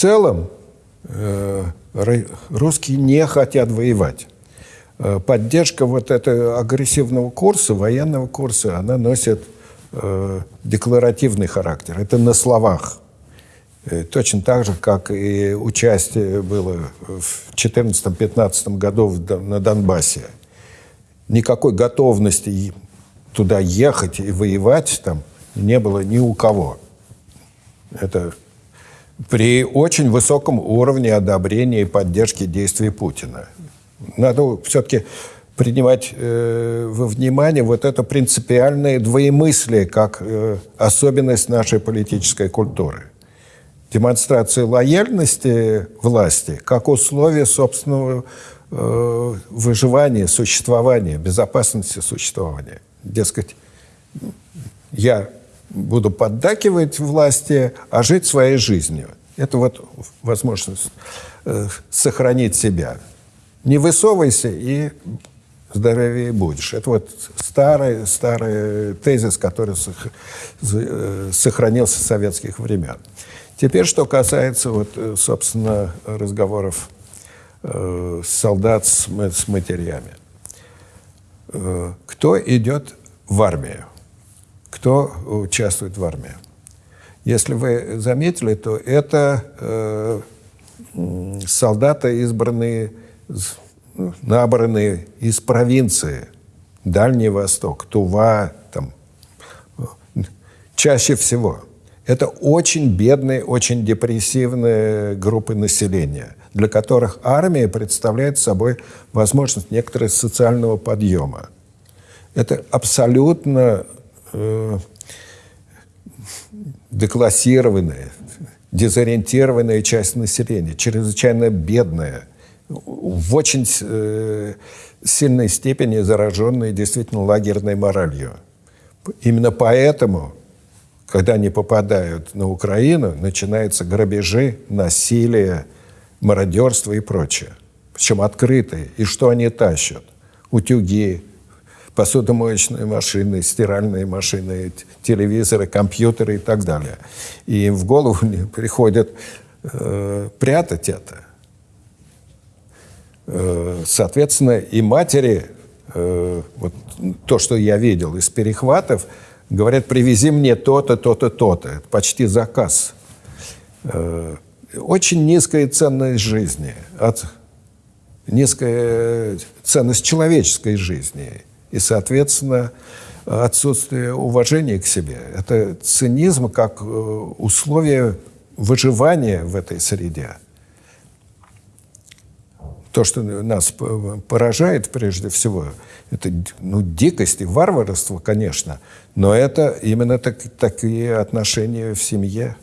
целом э, русские не хотят воевать. Э, поддержка вот этого агрессивного курса, военного курса, она носит э, декларативный характер. Это на словах. Точно так же, как и участие было в 2014-2015 году на Донбассе. Никакой готовности туда ехать и воевать там не было ни у кого. Это при очень высоком уровне одобрения и поддержки действий Путина. Надо все-таки принимать э, во внимание вот это принципиальное двоемыслие как э, особенность нашей политической культуры. Демонстрация лояльности власти как условие собственного э, выживания, существования, безопасности существования. Дескать, я буду поддакивать власти, а жить своей жизнью. Это вот возможность э, сохранить себя. Не высовывайся и здоровее будешь. Это вот старый, старый тезис, который э, сохранился с советских времен. Теперь, что касается, вот, э, собственно, разговоров э, солдат с, с матерями. Э, кто идет в армию? Кто участвует в армии. Если вы заметили, то это э, солдаты, избранные, ну, набранные из провинции, Дальний Восток, Тува, там, чаще всего. Это очень бедные, очень депрессивные группы населения, для которых армия представляет собой возможность некоторого социального подъема. Это абсолютно э, деклассированная, дезориентированная часть населения, чрезвычайно бедная, в очень э, сильной степени зараженная действительно лагерной моралью. Именно поэтому, когда они попадают на Украину, начинаются грабежи, насилие, мародерство и прочее. Причем открытые. И что они тащат? Утюги, посудомоечные машины, стиральные машины, телевизоры, компьютеры и так далее. И в голову приходит э, прятать это. Э, соответственно, и матери, э, вот то, что я видел из перехватов, говорят, привези мне то-то, то-то, то-то. Это почти заказ. Э, очень низкая ценность жизни, от, низкая ценность человеческой жизни – и, соответственно, отсутствие уважения к себе. Это цинизм как э, условие выживания в этой среде. То, что нас поражает прежде всего, это ну, дикость и варварство, конечно, но это именно так, такие отношения в семье.